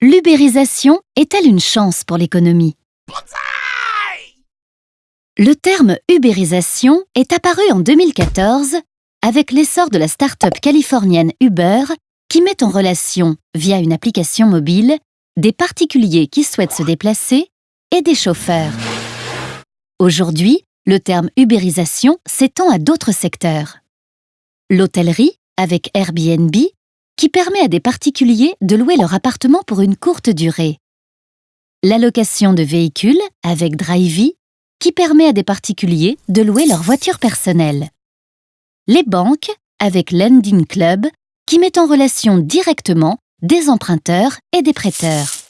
L'ubérisation est-elle une chance pour l'économie? Le terme ubérisation est apparu en 2014 avec l'essor de la start-up californienne Uber qui met en relation, via une application mobile, des particuliers qui souhaitent se déplacer et des chauffeurs. Aujourd'hui, le terme ubérisation s'étend à d'autres secteurs. L'hôtellerie, avec Airbnb, qui permet à des particuliers de louer leur appartement pour une courte durée. L'allocation de véhicules, avec Drivey, qui permet à des particuliers de louer leur voiture personnelle. Les banques, avec Lending Club, qui met en relation directement des emprunteurs et des prêteurs.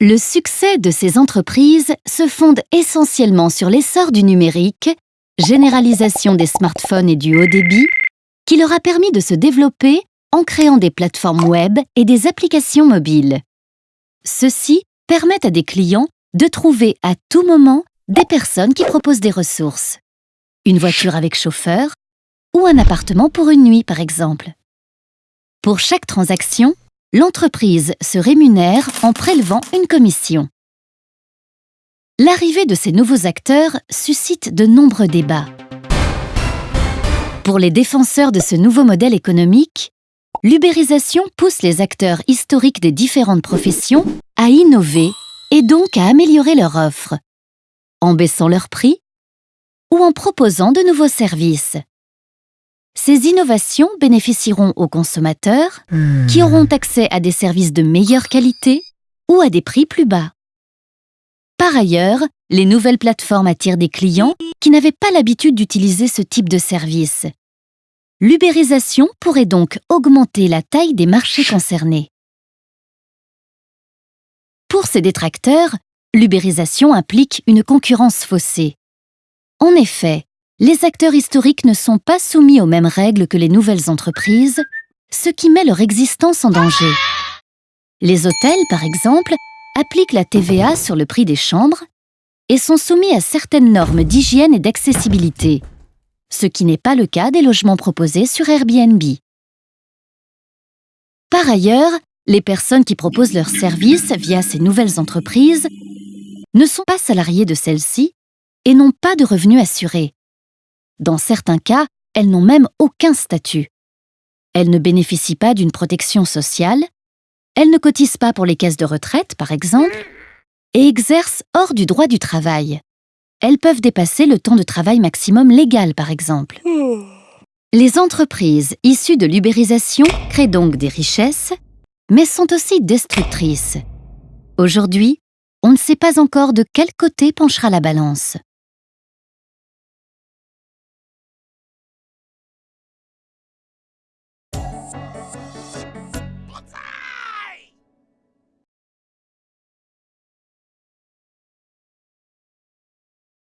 Le succès de ces entreprises se fonde essentiellement sur l'essor du numérique, généralisation des smartphones et du haut débit, qui leur a permis de se développer en créant des plateformes web et des applications mobiles. Ceci permet à des clients de trouver à tout moment des personnes qui proposent des ressources. Une voiture avec chauffeur ou un appartement pour une nuit, par exemple. Pour chaque transaction, l'entreprise se rémunère en prélevant une commission. L'arrivée de ces nouveaux acteurs suscite de nombreux débats. Pour les défenseurs de ce nouveau modèle économique, l'ubérisation pousse les acteurs historiques des différentes professions à innover et donc à améliorer leur offre, en baissant leur prix ou en proposant de nouveaux services. Ces innovations bénéficieront aux consommateurs qui auront accès à des services de meilleure qualité ou à des prix plus bas. Par ailleurs, les nouvelles plateformes attirent des clients qui n'avaient pas l'habitude d'utiliser ce type de service. L'ubérisation pourrait donc augmenter la taille des marchés concernés. Pour ces détracteurs, l'ubérisation implique une concurrence faussée. En effet, les acteurs historiques ne sont pas soumis aux mêmes règles que les nouvelles entreprises, ce qui met leur existence en danger. Les hôtels, par exemple, appliquent la TVA sur le prix des chambres et sont soumis à certaines normes d'hygiène et d'accessibilité, ce qui n'est pas le cas des logements proposés sur Airbnb. Par ailleurs, les personnes qui proposent leurs services via ces nouvelles entreprises ne sont pas salariées de celles-ci et n'ont pas de revenus assurés. Dans certains cas, elles n'ont même aucun statut. Elles ne bénéficient pas d'une protection sociale, elles ne cotisent pas pour les caisses de retraite, par exemple, et exercent hors du droit du travail. Elles peuvent dépasser le temps de travail maximum légal, par exemple. Les entreprises issues de l'ubérisation créent donc des richesses, mais sont aussi destructrices. Aujourd'hui, on ne sait pas encore de quel côté penchera la balance.